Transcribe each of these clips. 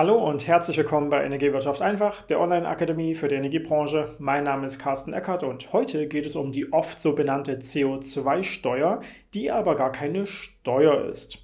Hallo und herzlich willkommen bei Energiewirtschaft einfach, der Online-Akademie für die Energiebranche. Mein Name ist Carsten Eckert und heute geht es um die oft so benannte CO2-Steuer, die aber gar keine Steuer ist.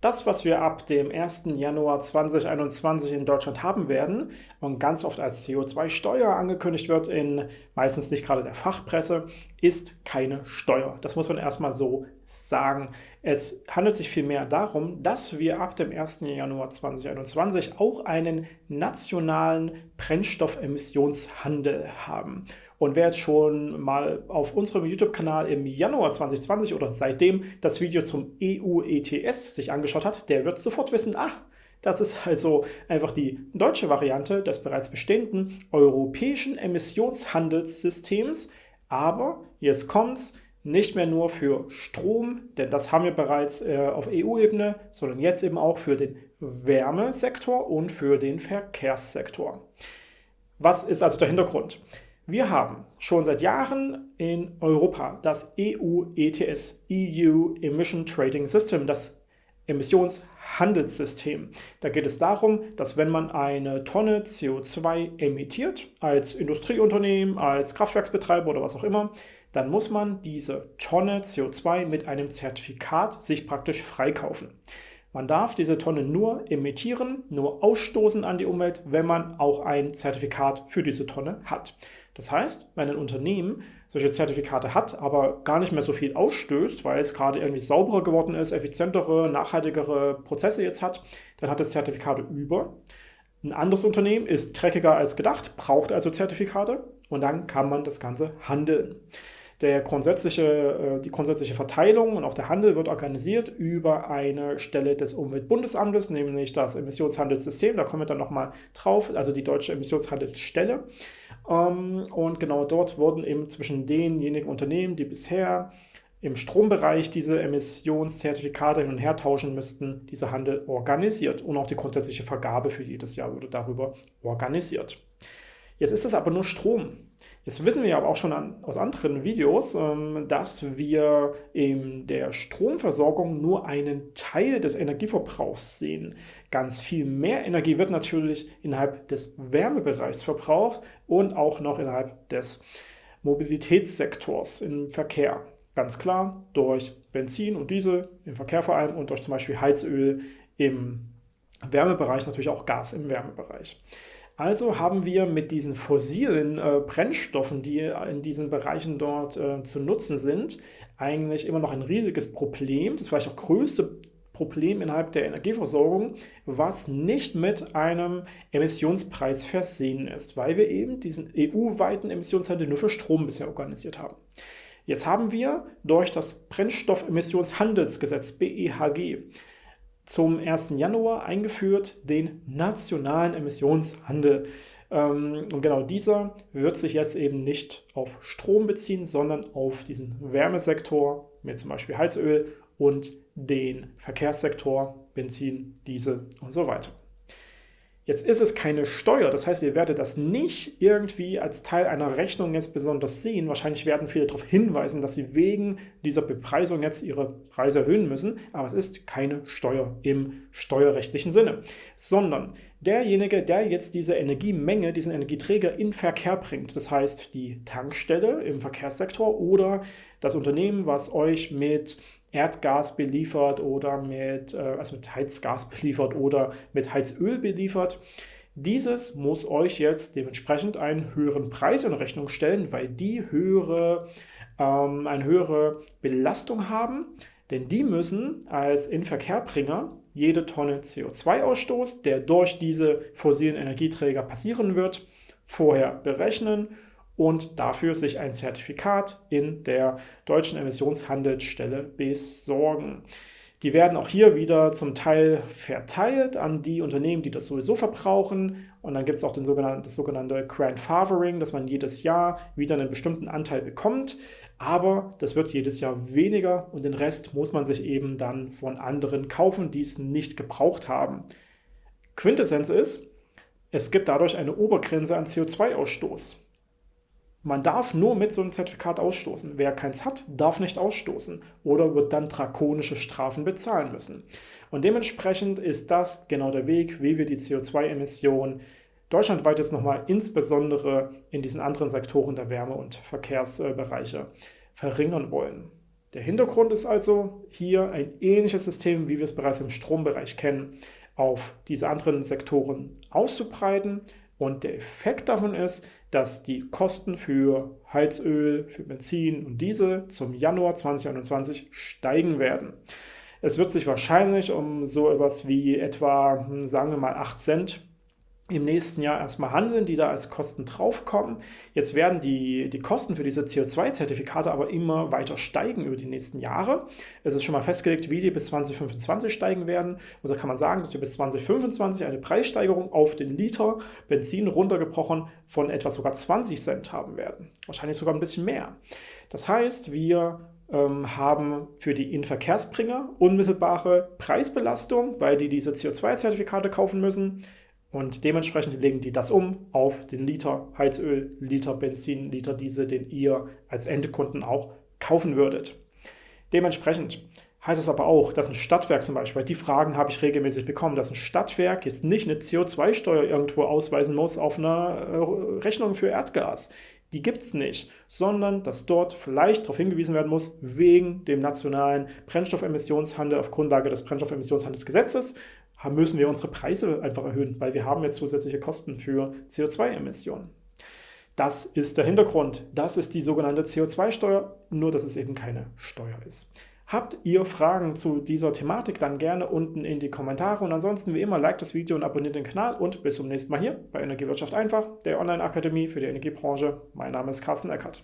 Das, was wir ab dem 1. Januar 2021 in Deutschland haben werden und ganz oft als CO2-Steuer angekündigt wird, in meistens nicht gerade der Fachpresse, ist keine Steuer. Das muss man erstmal so sagen. Es handelt sich vielmehr darum, dass wir ab dem 1. Januar 2021 auch einen nationalen Brennstoffemissionshandel haben. Und wer jetzt schon mal auf unserem YouTube-Kanal im Januar 2020 oder seitdem das Video zum EU-ETS sich angeschaut hat, der wird sofort wissen, ach, das ist also einfach die deutsche Variante des bereits bestehenden europäischen Emissionshandelssystems. Aber jetzt kommt's, nicht mehr nur für Strom, denn das haben wir bereits äh, auf EU-Ebene, sondern jetzt eben auch für den Wärmesektor und für den Verkehrssektor. Was ist also der Hintergrund? Wir haben schon seit Jahren in Europa das EU-ETS, EU Emission Trading System, das Emissionshandelssystem. Da geht es darum, dass wenn man eine Tonne CO2 emittiert, als Industrieunternehmen, als Kraftwerksbetreiber oder was auch immer, dann muss man diese Tonne CO2 mit einem Zertifikat sich praktisch freikaufen. Man darf diese Tonne nur emittieren, nur ausstoßen an die Umwelt, wenn man auch ein Zertifikat für diese Tonne hat. Das heißt, wenn ein Unternehmen solche Zertifikate hat, aber gar nicht mehr so viel ausstößt, weil es gerade irgendwie sauberer geworden ist, effizientere, nachhaltigere Prozesse jetzt hat, dann hat es Zertifikate über. Ein anderes Unternehmen ist dreckiger als gedacht, braucht also Zertifikate und dann kann man das Ganze handeln. Der grundsätzliche, äh, die grundsätzliche Verteilung und auch der Handel wird organisiert über eine Stelle des Umweltbundesamtes, nämlich das Emissionshandelssystem. Da kommen wir dann nochmal drauf, also die deutsche Emissionshandelsstelle. Ähm, und genau dort wurden eben zwischen denjenigen Unternehmen, die bisher im Strombereich diese Emissionszertifikate hin und her tauschen müssten, dieser Handel organisiert. Und auch die grundsätzliche Vergabe für jedes Jahr wurde darüber organisiert. Jetzt ist das aber nur Strom. Jetzt wissen wir aber auch schon an, aus anderen Videos, ähm, dass wir in der Stromversorgung nur einen Teil des Energieverbrauchs sehen. Ganz viel mehr Energie wird natürlich innerhalb des Wärmebereichs verbraucht und auch noch innerhalb des Mobilitätssektors im Verkehr. Ganz klar durch Benzin und Diesel im Verkehr vor allem und durch zum Beispiel Heizöl im Wärmebereich, natürlich auch Gas im Wärmebereich. Also haben wir mit diesen fossilen äh, Brennstoffen, die in diesen Bereichen dort äh, zu nutzen sind, eigentlich immer noch ein riesiges Problem, das vielleicht auch größte Problem innerhalb der Energieversorgung, was nicht mit einem Emissionspreis versehen ist, weil wir eben diesen EU-weiten Emissionshandel nur für Strom bisher organisiert haben. Jetzt haben wir durch das Brennstoffemissionshandelsgesetz BEHG zum 1. Januar eingeführt den nationalen Emissionshandel. Ähm, und genau dieser wird sich jetzt eben nicht auf Strom beziehen, sondern auf diesen Wärmesektor mit zum Beispiel Heizöl und den Verkehrssektor, Benzin, Diesel und so weiter. Jetzt ist es keine Steuer, das heißt, ihr werdet das nicht irgendwie als Teil einer Rechnung jetzt besonders sehen. Wahrscheinlich werden viele darauf hinweisen, dass sie wegen dieser Bepreisung jetzt ihre Preise erhöhen müssen, aber es ist keine Steuer im steuerrechtlichen Sinne, sondern derjenige, der jetzt diese Energiemenge, diesen Energieträger in Verkehr bringt, das heißt die Tankstelle im Verkehrssektor oder das Unternehmen, was euch mit Erdgas beliefert oder mit, äh, also mit Heizgas beliefert oder mit Heizöl beliefert. Dieses muss euch jetzt dementsprechend einen höheren Preis in Rechnung stellen, weil die höhere, ähm, eine höhere Belastung haben, denn die müssen als Inverkehrbringer jede Tonne CO2-Ausstoß, der durch diese fossilen Energieträger passieren wird, vorher berechnen und dafür sich ein Zertifikat in der deutschen Emissionshandelsstelle besorgen. Die werden auch hier wieder zum Teil verteilt an die Unternehmen, die das sowieso verbrauchen. Und dann gibt es auch den sogenannten, das sogenannte Grandfathering, dass man jedes Jahr wieder einen bestimmten Anteil bekommt. Aber das wird jedes Jahr weniger und den Rest muss man sich eben dann von anderen kaufen, die es nicht gebraucht haben. Quintessenz ist, es gibt dadurch eine Obergrenze an CO2-Ausstoß. Man darf nur mit so einem Zertifikat ausstoßen. Wer keins hat, darf nicht ausstoßen oder wird dann drakonische Strafen bezahlen müssen. Und dementsprechend ist das genau der Weg, wie wir die CO2-Emissionen deutschlandweit jetzt nochmal insbesondere in diesen anderen Sektoren der Wärme- und Verkehrsbereiche verringern wollen. Der Hintergrund ist also hier ein ähnliches System, wie wir es bereits im Strombereich kennen, auf diese anderen Sektoren auszubreiten und der Effekt davon ist, dass die Kosten für Heizöl, für Benzin und Diesel zum Januar 2021 steigen werden. Es wird sich wahrscheinlich um so etwas wie etwa, hm, sagen wir mal, 8 Cent im nächsten Jahr erstmal handeln, die da als Kosten draufkommen. Jetzt werden die, die Kosten für diese CO2-Zertifikate aber immer weiter steigen über die nächsten Jahre. Es ist schon mal festgelegt, wie die bis 2025 steigen werden. Und da kann man sagen, dass wir bis 2025 eine Preissteigerung auf den Liter Benzin runtergebrochen von etwa sogar 20 Cent haben werden. Wahrscheinlich sogar ein bisschen mehr. Das heißt, wir ähm, haben für die Inverkehrsbringer unmittelbare Preisbelastung, weil die diese CO2-Zertifikate kaufen müssen. Und dementsprechend legen die das um auf den Liter Heizöl, Liter Benzin, Liter Diesel, den ihr als Endkunden auch kaufen würdet. Dementsprechend heißt es aber auch, dass ein Stadtwerk zum Beispiel, die Fragen habe ich regelmäßig bekommen, dass ein Stadtwerk jetzt nicht eine CO2-Steuer irgendwo ausweisen muss auf einer äh, Rechnung für Erdgas. Die gibt es nicht, sondern dass dort vielleicht darauf hingewiesen werden muss, wegen dem nationalen Brennstoffemissionshandel auf Grundlage des Brennstoffemissionshandelsgesetzes, müssen wir unsere Preise einfach erhöhen, weil wir haben jetzt zusätzliche Kosten für CO2-Emissionen. Das ist der Hintergrund. Das ist die sogenannte CO2-Steuer, nur dass es eben keine Steuer ist. Habt ihr Fragen zu dieser Thematik, dann gerne unten in die Kommentare und ansonsten wie immer, like das Video und abonniert den Kanal und bis zum nächsten Mal hier bei Energiewirtschaft einfach, der Online-Akademie für die Energiebranche. Mein Name ist Carsten Eckert.